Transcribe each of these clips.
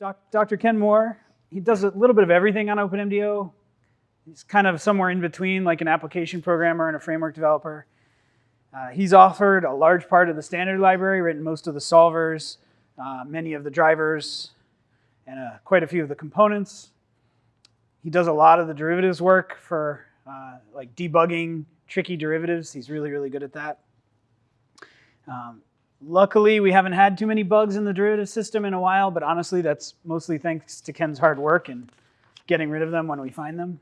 Doc, Dr. Ken Moore, he does a little bit of everything on OpenMDAO. He's kind of somewhere in between, like an application programmer and a framework developer. Uh, he's authored a large part of the standard library, written most of the solvers, uh, many of the drivers, and uh, quite a few of the components. He does a lot of the derivatives work for uh, like debugging tricky derivatives. He's really, really good at that. Um, luckily, we haven't had too many bugs in the derivative system in a while, but honestly, that's mostly thanks to Ken's hard work and getting rid of them when we find them.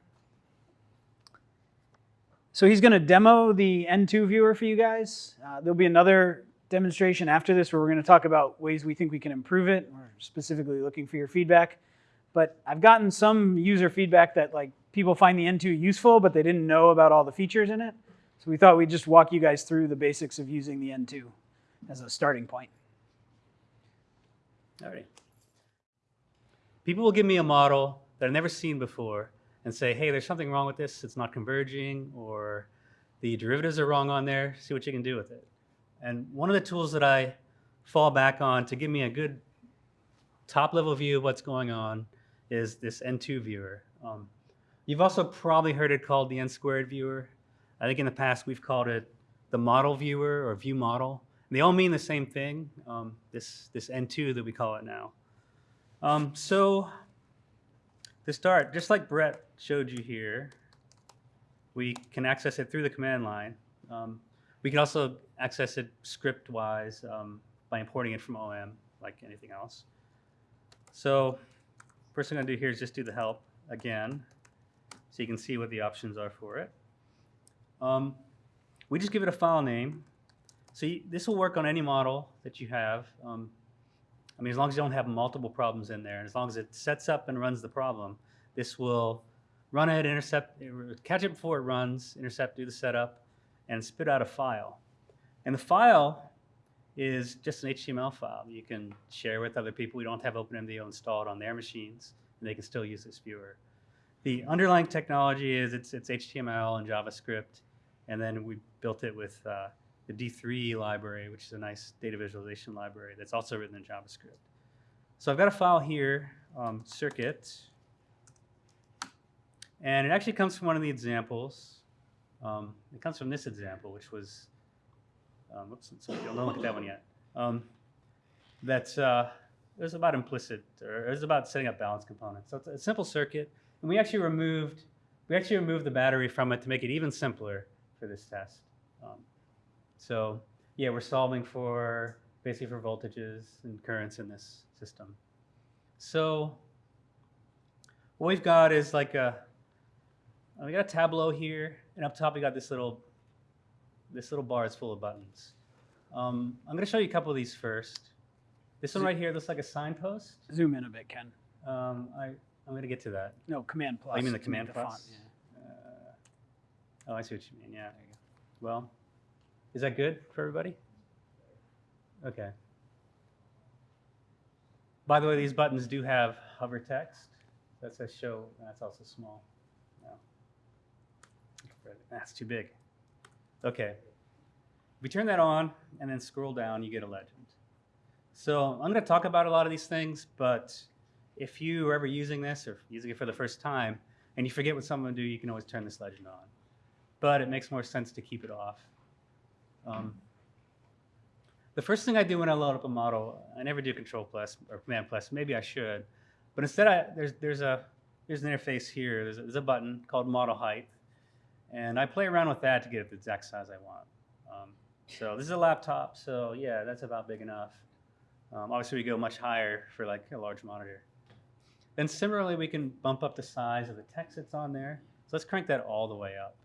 So he's going to demo the N2 viewer for you guys. Uh, there'll be another demonstration after this where we're going to talk about ways we think we can improve it. We're specifically looking for your feedback. But I've gotten some user feedback that like people find the N2 useful, but they didn't know about all the features in it. So we thought we'd just walk you guys through the basics of using the N2 as a starting point. All right. People will give me a model that I've never seen before and say, hey, there's something wrong with this. It's not converging, or the derivatives are wrong on there. See what you can do with it. And one of the tools that I fall back on to give me a good top level view of what's going on is this N2 viewer. Um, you've also probably heard it called the N squared viewer. I think in the past we've called it the model viewer or view model. And they all mean the same thing, um, this, this N2 that we call it now. Um, so to start, just like Brett showed you here, we can access it through the command line. Um, we can also access it script-wise um, by importing it from OM, like anything else. So first thing I'm going to do here is just do the help again, so you can see what the options are for it. Um, we just give it a file name. So you, this will work on any model that you have. Um, I mean, as long as you don't have multiple problems in there, and as long as it sets up and runs the problem, this will run it, intercept, catch it before it runs, intercept, do the setup, and spit out a file. And the file is just an HTML file you can share with other people who don't have OpenMDAO installed on their machines, and they can still use this viewer. The underlying technology is it's, it's HTML and JavaScript, and then we built it with uh, the D3 library, which is a nice data visualization library that's also written in JavaScript. So I've got a file here, um, circuit, and it actually comes from one of the examples. Um, it comes from this example, which was, um, whoops, don't look at that one yet. Um, that's, uh, it was about implicit, or it was about setting up balance components. So it's a simple circuit, and we actually removed, we actually removed the battery from it to make it even simpler for this test. Um, so yeah, we're solving for basically for voltages and currents in this system. So what we've got is like a, we got a Tableau here, and up top we got this little, this little bar is full of buttons. Um, I'm going to show you a couple of these first. This one right here looks like a signpost. Zoom in a bit, Ken. Um, I, I'm going to get to that. No, Command plus. Oh, you mean the Command plus? font, yeah. Uh, oh, I see what you mean. Yeah. Well, is that good for everybody? Okay. By the way, these buttons do have hover text. That says show. That's also small. No. That's too big. Okay. If we turn that on and then scroll down, you get a legend. So I'm going to talk about a lot of these things, but if you are ever using this or using it for the first time and you forget what someone do, you can always turn this legend on. But it makes more sense to keep it off. Um, the first thing I do when I load up a model, I never do control plus or command plus. Maybe I should, but instead I, there's there's a there's an interface here. There's a, there's a button called model height, and I play around with that to get it the exact size I want. Um, so this is a laptop, so yeah, that's about big enough. Um, obviously, we go much higher for like a large monitor. Then similarly, we can bump up the size of the text that's on there. So let's crank that all the way up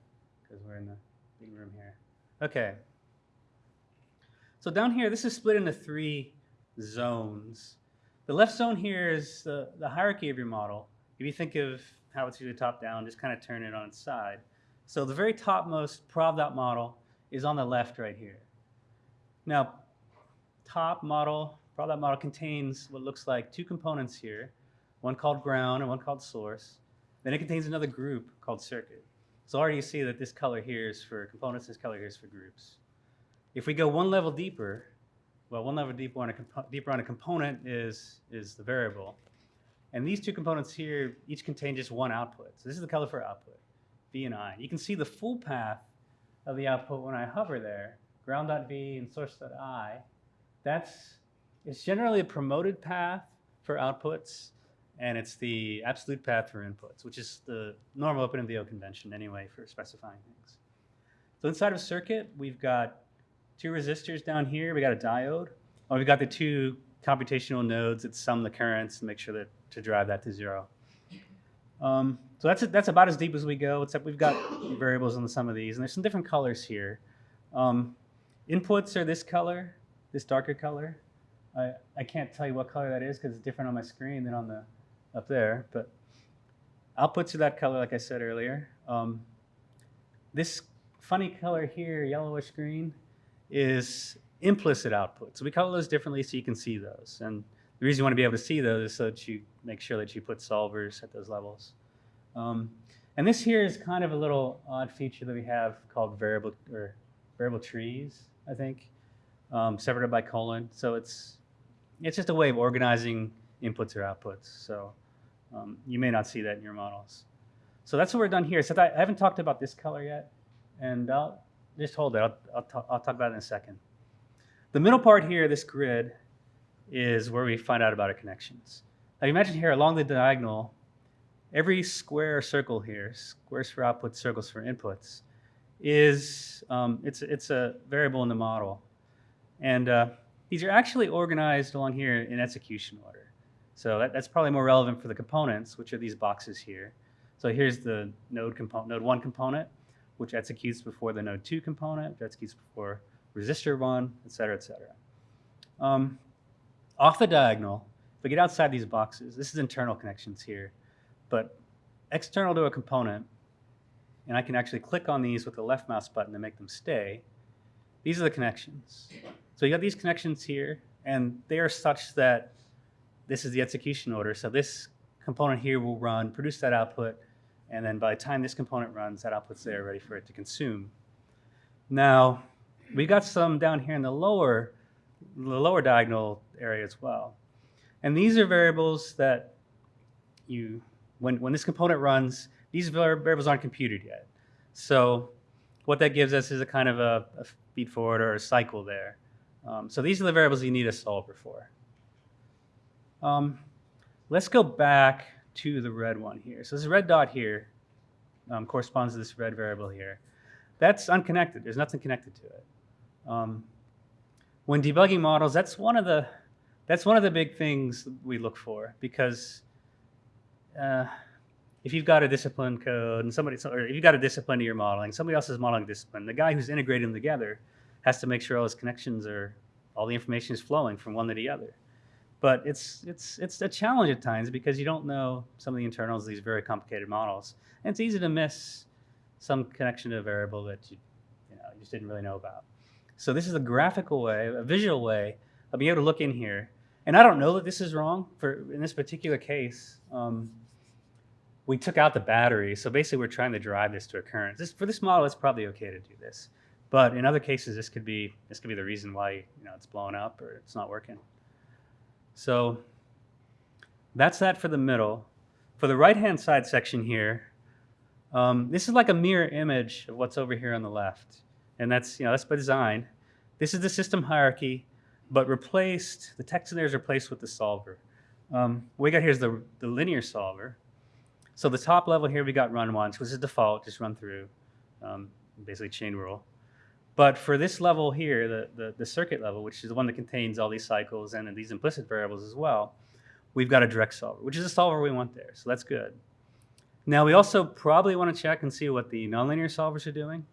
because we're in the big room here. Okay, so down here, this is split into three zones. The left zone here is the, the hierarchy of your model. If you think of how it's usually top down, just kind of turn it on its side. So the very topmost prob model is on the left right here. Now, top model, prob model contains what looks like two components here, one called ground and one called source. Then it contains another group called circuit. So already you see that this color here is for components, this color here is for groups. If we go one level deeper, well, one level deeper on a, deeper on a component is, is the variable. And these two components here each contain just one output. So this is the color for output, V and I. You can see the full path of the output when I hover there, ground.v and source.i. That's, it's generally a promoted path for outputs, and it's the absolute path for inputs, which is the normal OpenMDAO convention anyway for specifying things. So inside of circuit, we've got two resistors down here. We got a diode. Oh, we've got the two computational nodes that sum the currents and make sure that to drive that to zero. Um, so that's that's about as deep as we go. Except we've got variables on some of these, and there's some different colors here. Um, inputs are this color, this darker color. I, I can't tell you what color that is because it's different on my screen than on the up there. But outputs are that color, like I said earlier. Um, this funny color here, yellowish green, is implicit output. So we color those differently so you can see those. And the reason you want to be able to see those is so that you make sure that you put solvers at those levels. Um, and this here is kind of a little odd feature that we have called variable or variable trees, I think, um, separated by colon. So it's it's just a way of organizing inputs or outputs. So um, you may not see that in your models. So that's what we're done here. So I haven't talked about this color yet, and I'll just hold it. I'll, I'll, talk, I'll talk about it in a second. The middle part here, this grid, is where we find out about our connections. Now imagine here along the diagonal, every square circle here, squares for outputs, circles for inputs, is um, it's, it's a variable in the model. And uh, these are actually organized along here in execution order. So that, that's probably more relevant for the components, which are these boxes here. So here's the node component, node one component, which executes before the node two component, which executes before resistor one, et cetera, et cetera. Um, off the diagonal, if we get outside these boxes, this is internal connections here, but external to a component, and I can actually click on these with the left mouse button to make them stay. These are the connections. So you got these connections here, and they are such that this is the execution order. So this component here will run, produce that output, and then by the time this component runs, that output's there ready for it to consume. Now, we got some down here in the lower, the lower diagonal area as well. And these are variables that you, when, when this component runs, these variables aren't computed yet. So what that gives us is a kind of a, a feed forward or a cycle there. Um, so these are the variables you need a solver for. Um, let's go back to the red one here. So this red dot here um, corresponds to this red variable here. That's unconnected. There's nothing connected to it. Um, when debugging models, that's one of the that's one of the big things we look for because uh, if you've got a discipline code and somebody, or if you've got a discipline to your modeling, somebody else is modeling discipline, the guy who's integrating them together has to make sure all his connections are, all the information is flowing from one to the other. But it's, it's, it's a challenge at times because you don't know some of the internals of these very complicated models. And it's easy to miss some connection to a variable that you, you, know, you just didn't really know about. So this is a graphical way, a visual way of being able to look in here. And I don't know that this is wrong for in this particular case. Um, we took out the battery, so basically we're trying to drive this to a current. This, for this model, it's probably okay to do this. But in other cases, this could be this could be the reason why you know it's blowing up or it's not working. So that's that for the middle. For the right-hand side section here, um, this is like a mirror image of what's over here on the left. And that's, you know, that's by design. This is the system hierarchy, but replaced, the text in there is replaced with the solver. Um, what we got here is the, the linear solver. So the top level here, we got run once, which is default, just run through, um, basically chain rule. But for this level here, the, the, the, circuit level, which is the one that contains all these cycles and these implicit variables as well, we've got a direct solver, which is a solver we want there. So that's good. Now we also probably want to check and see what the nonlinear solvers are doing.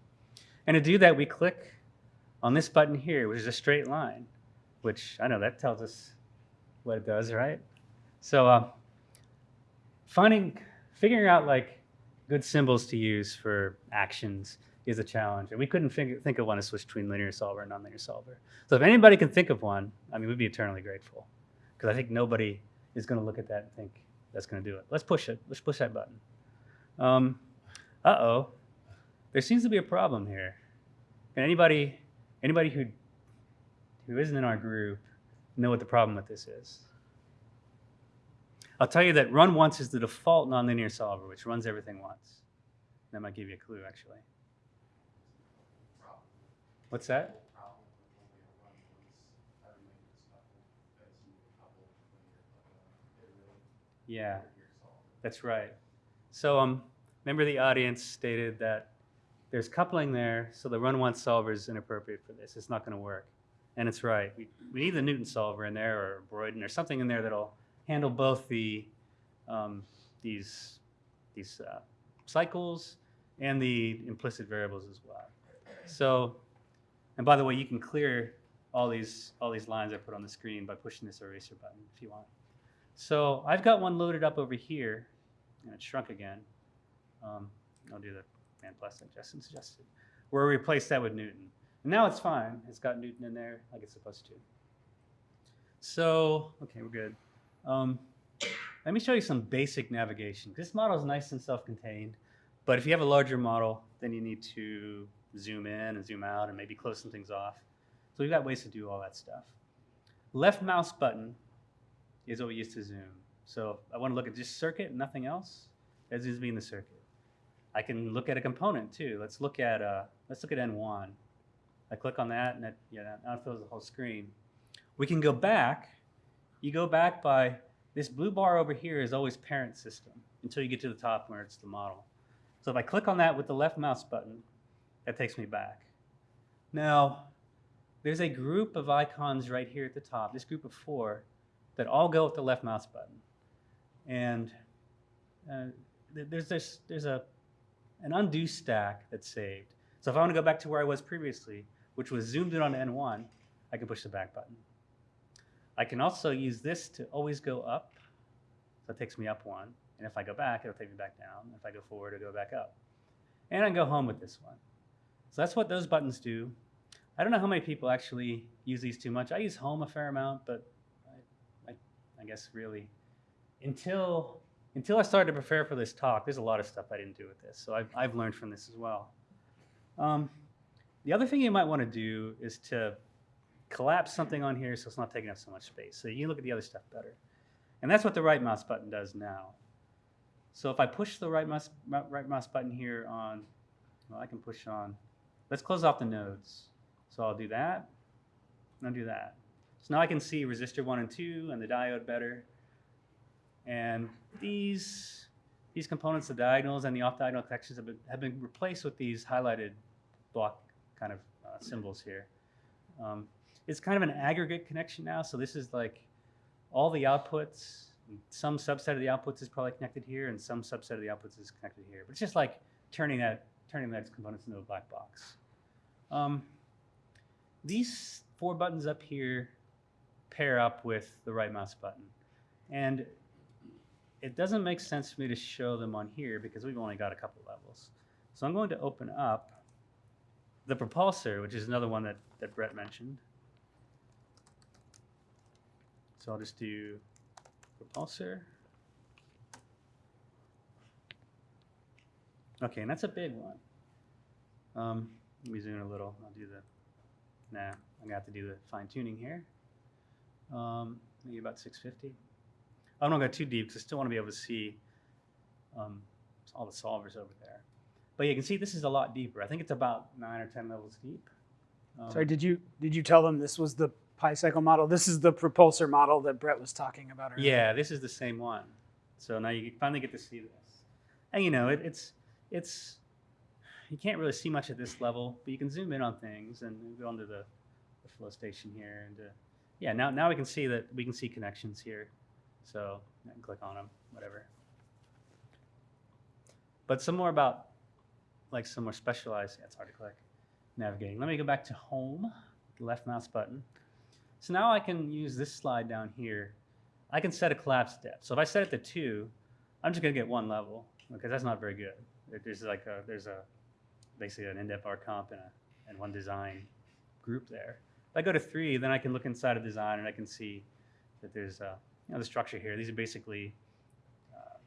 And to do that, we click on this button here, which is a straight line, which I know that tells us what it does, right? So uh, finding, figuring out like good symbols to use for actions is a challenge. And we couldn't think, think of one to switch between linear solver and nonlinear solver. So if anybody can think of one, I mean, we'd be eternally grateful. Because I think nobody is going to look at that and think that's going to do it. Let's push it. Let's push that button. Um, uh-oh. There seems to be a problem here. Can anybody, anybody who, who isn't in our group know what the problem with this is? I'll tell you that run once is the default nonlinear solver, which runs everything once. That might give you a clue, actually. What's that? Yeah, that's right. So um, member of the audience stated that there's coupling there, so the run once solver is inappropriate for this. It's not going to work. And it's right. We, we need the Newton solver in there or Broyden or something in there that'll handle both the um, these these uh, cycles and the implicit variables as well. So, and by the way, you can clear all these all these lines I put on the screen by pushing this eraser button if you want. So I've got one loaded up over here, and it shrunk again. Um, I'll do the man plus like Justin suggested, where we replace that with Newton. And now it's fine. It's got Newton in there like it's supposed to. So, okay, we're good. Um, let me show you some basic navigation. This model is nice and self-contained, but if you have a larger model, then you need to zoom in and zoom out and maybe close some things off. So we've got ways to do all that stuff. Left mouse button is what we use to zoom. So I want to look at just circuit nothing else. That zooms me in the circuit. I can look at a component too. Let's look at uh, let's look at N1. I click on that and it, yeah, now it fills the whole screen. We can go back. You go back by this blue bar over here is always parent system until you get to the top where it's the model. So if I click on that with the left mouse button, that takes me back. Now, there's a group of icons right here at the top, this group of four, that all go with the left mouse button. And uh, there's, there's, there's a, an undo stack that's saved. So if I want to go back to where I was previously, which was zoomed in on N1, I can push the back button. I can also use this to always go up. So it takes me up one. And if I go back, it'll take me back down. If I go forward, it'll go back up. And I can go home with this one. So that's what those buttons do. I don't know how many people actually use these too much. I use home a fair amount, but I, I, I guess really until until I started to prepare for this talk, there's a lot of stuff I didn't do with this. So I've, I've learned from this as well. Um, the other thing you might want to do is to collapse something on here so it's not taking up so much space. So you can look at the other stuff better. And that's what the right mouse button does now. So if I push the right mouse, right mouse button here on, well, I can push on, let's close off the nodes. So I'll do that, and I'll do that. So now I can see resistor one and two and the diode better. And these, these components, the diagonals and the off-diagonal connections have been, have been replaced with these highlighted block kind of uh, symbols here. Um, it's kind of an aggregate connection now. So this is like all the outputs, some subset of the outputs is probably connected here, and some subset of the outputs is connected here. But it's just like turning that turning those components into a black box. Um, these four buttons up here pair up with the right mouse button. And it doesn't make sense for me to show them on here because we've only got a couple levels. So I'm going to open up the propulsor, which is another one that, that Brett mentioned. So I'll just do propulsor. Okay, and that's a big one. Um, let me zoom in a little. I'll do the, nah, I'm gonna have to do the fine tuning here. Um, maybe about 650. I don't want to go too deep because I still want to be able to see um, all the solvers over there. But you can see this is a lot deeper. I think it's about nine or 10 levels deep. Um, Sorry, did you did you tell them this was the PyCycle model? This is the propulsor model that Brett was talking about earlier. Yeah, this is the same one. So now you finally get to see this. And you know, it, it's it's you can't really see much at this level, but you can zoom in on things and go onto the, the flow station here and uh, yeah, now now we can see that we can see connections here. So I can click on them, whatever. But some more about like some more specialized, yeah, it's hard to click, navigating. Let me go back to home, left mouse button. So now I can use this slide down here. I can set a collapse depth. So if I set it to two, I'm just gonna get one level because that's not very good. There's like a, there's a, basically an IndepVarComp and, a, and one design group there. If I go to three, then I can look inside of design and I can see that there's a, you know, the structure here. These are basically uh,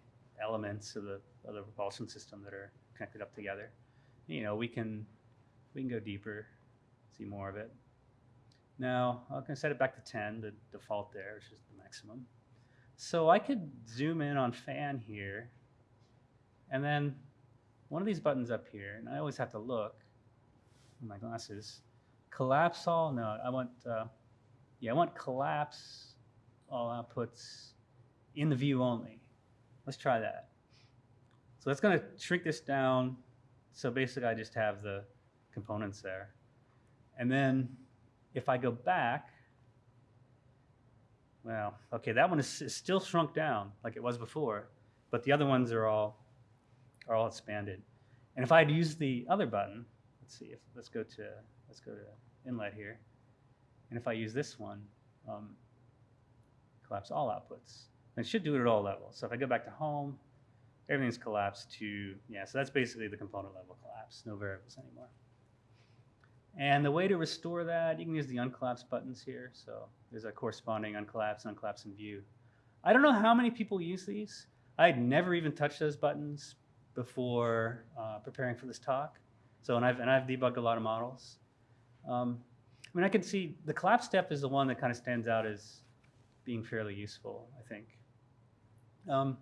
elements of the, of the propulsion system that are connected up together. You know, we can, we can go deeper, see more of it. Now, I can set it back to 10, the default there, which is the maximum. So I could zoom in on fan here, and then one of these buttons up here, and I always have to look with my glasses. Collapse all? No, I want, uh, yeah, I want collapse all outputs in the view only. Let's try that. So that's going to shrink this down. So basically, I just have the components there. And then if I go back, well, okay, that one is, is still shrunk down like it was before, but the other ones are all are all expanded. And if I'd use the other button, let's see if let's go to let's go to inlet here, and if I use this one, um, collapse all outputs, then it should do it at all levels. So if I go back to home, everything's collapsed to yeah. So that's basically the component level collapse, no variables anymore. And the way to restore that, you can use the uncollapse buttons here. So there's a corresponding uncollapse, uncollapse in view. I don't know how many people use these. I had never even touched those buttons before uh, preparing for this talk. So, and I've, and I've debugged a lot of models. Um, I mean, I can see the collapse step is the one that kind of stands out as being fairly useful, I think. Um,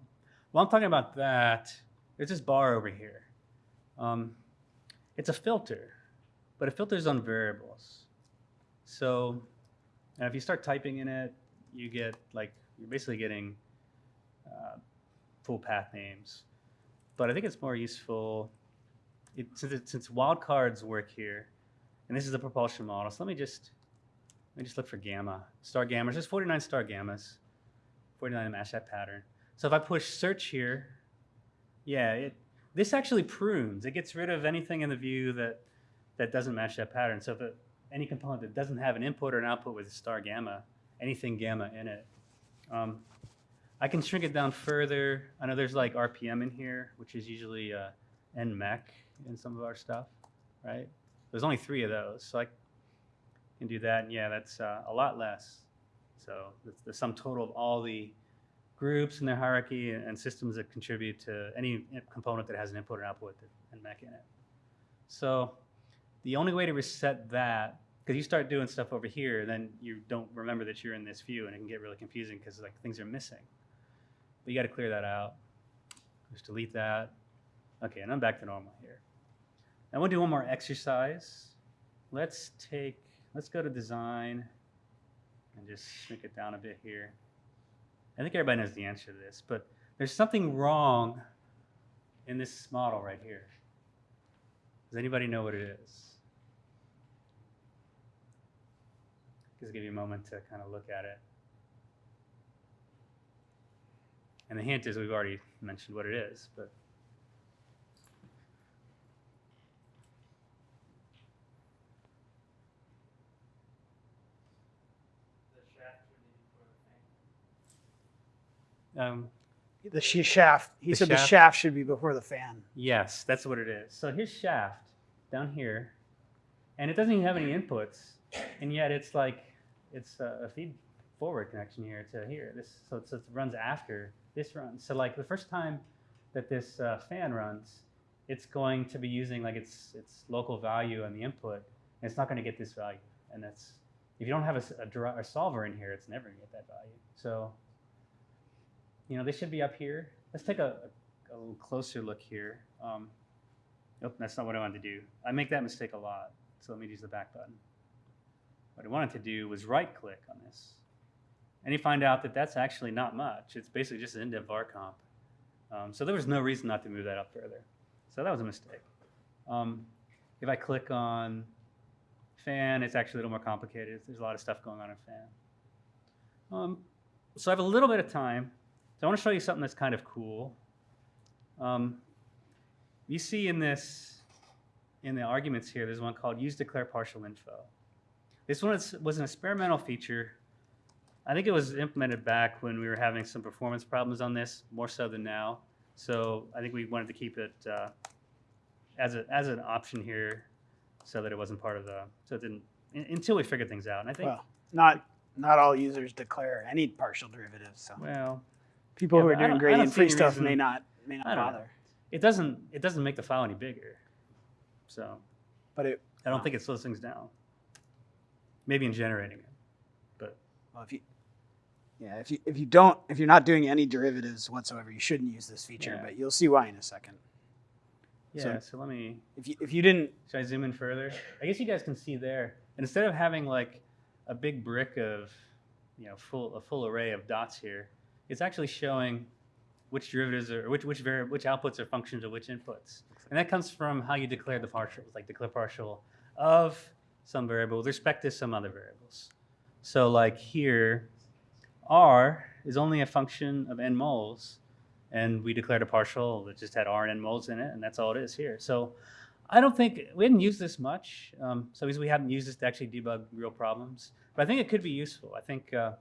while I'm talking about that, there's this bar over here. Um, it's a filter but it filters on variables. So and if you start typing in it, you get like, you're basically getting uh, full path names. But I think it's more useful, it, since, it, since wildcards work here, and this is the propulsion model, so let me just, let me just look for gamma, star gammas. There's 49 star gammas, 49 to match that pattern. So if I push search here, yeah, it, this actually prunes. It gets rid of anything in the view that that doesn't match that pattern. So if it, any component that doesn't have an input or an output with a star gamma, anything gamma in it, um, I can shrink it down further. I know there's like RPM in here, which is usually uh, NMEC in some of our stuff, right? There's only three of those, so I can do that. And yeah, that's uh, a lot less. So the, the sum total of all the groups in their hierarchy and, and systems that contribute to any component that has an input or output and MEC in it. So the only way to reset that, because you start doing stuff over here, then you don't remember that you're in this view, and it can get really confusing because like things are missing. But you got to clear that out. Just delete that. Okay, and I'm back to normal here. Now we'll do one more exercise. Let's take, let's go to design and just shrink it down a bit here. I think everybody knows the answer to this, but there's something wrong in this model right here. Does anybody know what it is? Just give you a moment to kind of look at it. And the hint is we've already mentioned what it is, but um, The sh- shaft. He The said the shaft? shaft should be before the fan. yes, that's what it is. So his shaft down here, and it doesn't even have any inputs, and yet it's like it's a, a feed forward connection here to here. This so it's, it runs after this runs. So like the first time that this uh, fan runs, it's going to be using like its its local value and the input, and it's not going to get this value. And that's if you don't have a, a a solver in here, it's never going to get that value. So you know they should be up here. Let's take a, a, a little closer look here. Um, nope, that's not what I wanted to do. I make that mistake a lot. So let me use the back button. What I wanted to do was right click on this. And you find out that that's actually not much. It's basically just an IndepVarComp. Um, so there was no reason not to move that up further. So that was a mistake. Um, if I click on fan, it's actually a little more complicated. There's a lot of stuff going on in fan. Um, so I have a little bit of time. So I want to show you something that's kind of cool. Um, you see in this, in the arguments here, there's one called use declare partial info. This one was an experimental feature. I think it was implemented back when we were having some performance problems on this, more so than now. So I think we wanted to keep it uh, as, a, as an option here so that it wasn't part of the, so it didn't, un- until we figured things out. And I think, Well, not not all users declare any partial derivatives. So well, people yeah, who are doing don't- I don't gradient free stuff reason- may not may not know. bother. it doesn't, it doesn't make the file any bigger. So But it I don't Wow. think it slows things down. Maybe in generating it, but well, if you Yeah, if you if you don't if you're not doing any derivatives whatsoever, you shouldn't use this feature. Yeah. But you'll see why in a second. Yeah, So- so let me, If you if you didn't, should I zoom in further? I guess you guys can see there, instead of having like a big brick of, you know, full, a full array of dots here, it's actually showing which derivatives are, which, which vari, which outputs are functions of which inputs. And that comes from how you declare the partials, like declare partial of some variable with respect to some other variables. So like here, R is only a function of n moles, and we declared a partial that just had R and n moles in it, and that's all it is here. So I don't think, we didn't use this much, um, so we haven't used this to actually debug real problems, but I think it could be useful. I think uh,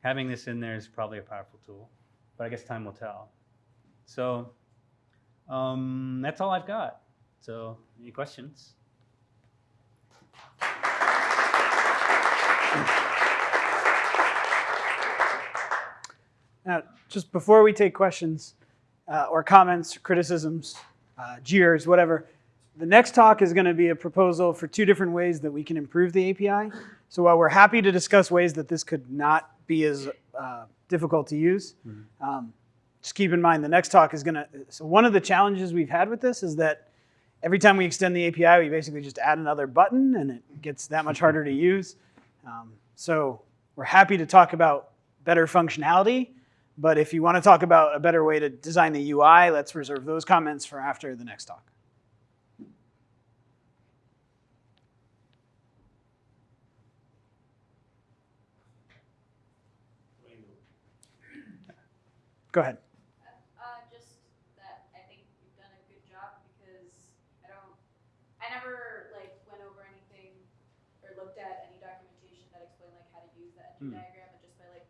having this in there is probably a powerful tool, but I guess time will tell. So um, that's all I've got. So any questions? Now just before we take questions uh, or comments, criticisms, uh, jeers, whatever, the next talk is going to be a proposal for two different ways that we can improve the API. So while we're happy to discuss ways that this could not be as uh, difficult to use, um, just keep in mind the next talk is going to. So one of the challenges we've had with this is that every time we extend the API, we basically just add another button, and it gets that much harder to use. Um, so we're happy to talk about better functionality, but if you want to talk about a better way to design the UI, let's reserve those comments for after the next talk. Go ahead. Uh, just that I think you've done a good job because I don't, I never like went over anything or looked at any documentation that explained like how to use that Hmm. diagram, and just by like,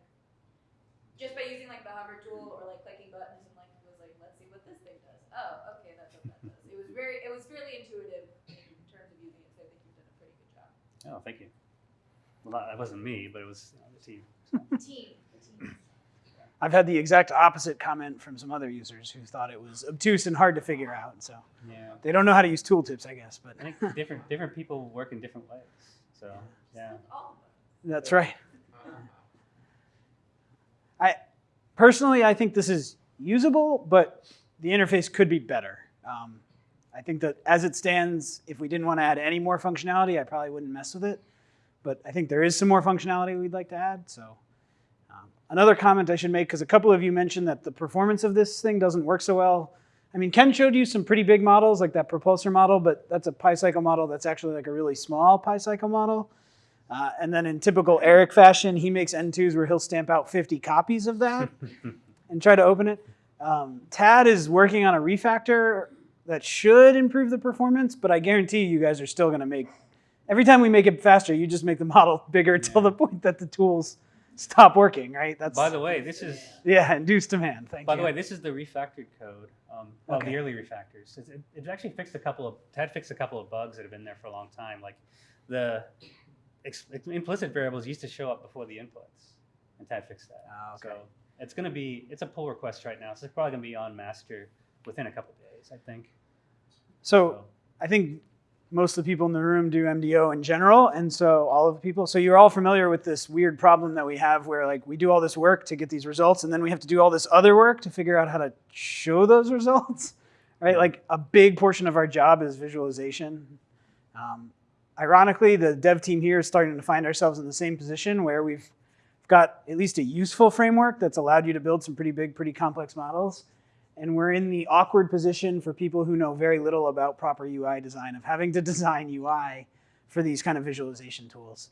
just by using like the hover tool or like clicking buttons and like was like, let's see what this thing does. Oh, okay, that's what that does. It was very, it was fairly intuitive in terms of using it, so I think you've done a pretty good job. Oh, thank you. Well, that wasn't me, but it was you know, the team. Team, the team. I've had the exact opposite comment from some other users who thought it was obtuse and hard to figure out. So Yeah. they don't know how to use tooltips, I guess. But I think different different people work in different ways. So yeah. All that's right. I personally, I think this is usable, but the interface could be better. Um, I think that as it stands, if we didn't want to add any more functionality, I probably wouldn't mess with it. But I think there is some more functionality we'd like to add. So um, another comment I should make, because a couple of you mentioned that the performance of this thing doesn't work so well. I mean, Ken showed you some pretty big models, like that propulsor model, but that's a PyCycle model that's actually like a really small PyCycle model. Uh, and then in typical Eric fashion, he makes N2s where he'll stamp out 50 copies of that and try to open it. Um, Tad is working on a refactor that should improve the performance, but I guarantee you guys are still going to make, every time we make it faster, you just make the model bigger till the point that the tools stop working, right? That's By the way, this is yeah, induced demand. Thank by you. the way, this is the refactored code. Um, well, Okay. the early refactors. It, it, it actually fixed a couple of Tad fixed a couple of bugs that have been there for a long time. Like the ex, implicit variables used to show up before the inputs, and Ted fixed that. Ah, okay. So it's going to be it's a pull request right now. So it's probably going to be on master within a couple of days, I think. so I think most of the people in the room do MDO in general, and so all of the people. So you're all familiar with this weird problem that we have, where like we do all this work to get these results, and then we have to do all this other work to figure out how to show those results, right? Like a big portion of our job is visualization. Um, ironically, the dev team here is starting to find ourselves in the same position where we've got at least a useful framework that's allowed you to build some pretty big, pretty complex models. And we're in the awkward position for people who know very little about proper UI design of having to design UI for these kind of visualization tools.